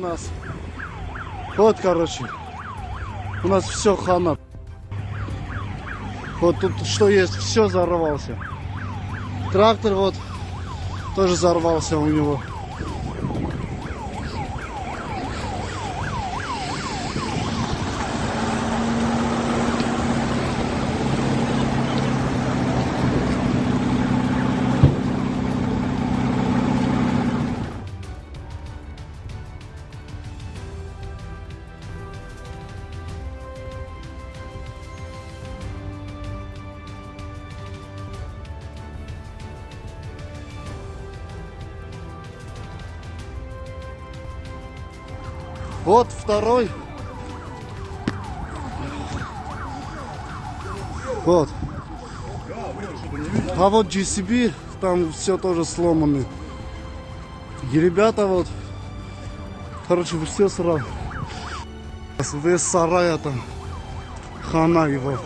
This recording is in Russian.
нас. Вот, короче. У нас все хана. Вот тут что есть, все взорвался. Трактор вот тоже взорвался у него. Вот второй. Вот. А вот GCB, там все тоже сломаны. И ребята вот, короче, все сразу. Весь сарая там, хана его.